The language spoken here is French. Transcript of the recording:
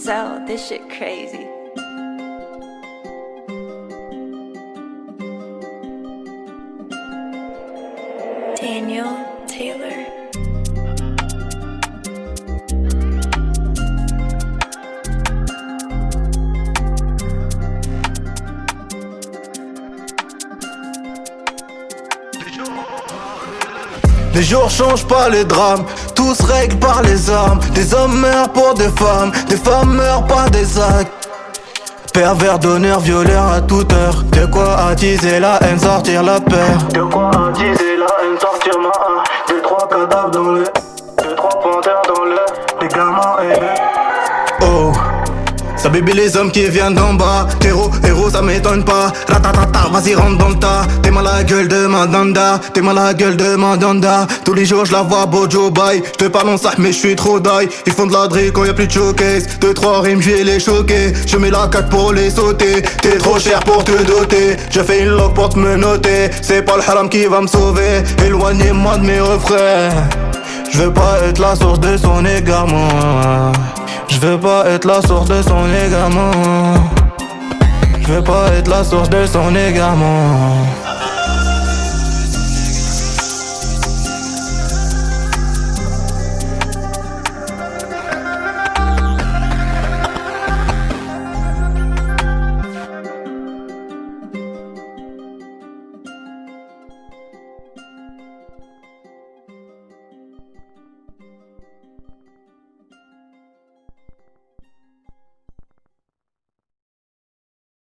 Zell, this shit crazy. Daniel Taylor. Les jours changent pas les drames, tout se règle par les armes. Des hommes meurent pour des femmes, des femmes meurent par des actes. Pervers d'honneur, violeur à toute heure. De quoi attiser la haine, sortir la peur. De quoi attiser la haine, sortir ma haine. Deux, trois cadavres dans le. Deux, trois panthères dans le. Les gamins et. Ça bébé les hommes qui viennent d'en bas. Héros, héros ça m'étonne pas. Ratatata, vas-y rentre dans le tas. T'es mal à la gueule de Mandanda. T'es mal à la gueule de Mandanda. Tous les jours je la vois Bojo bye. Je te parle en sac mais je suis trop die. Ils font de la drill quand y a plus de showcase. Deux trois rimes je vais les choquer. Je mets la cac pour les sauter. T'es trop cher pour te doter. Je fais une log pour te me noter. C'est pas le haram qui va me sauver. Éloignez-moi de mes refrains. Je veux pas être la source de son égarement Je veux pas être la source de son égarement Je veux pas être la source de son égarement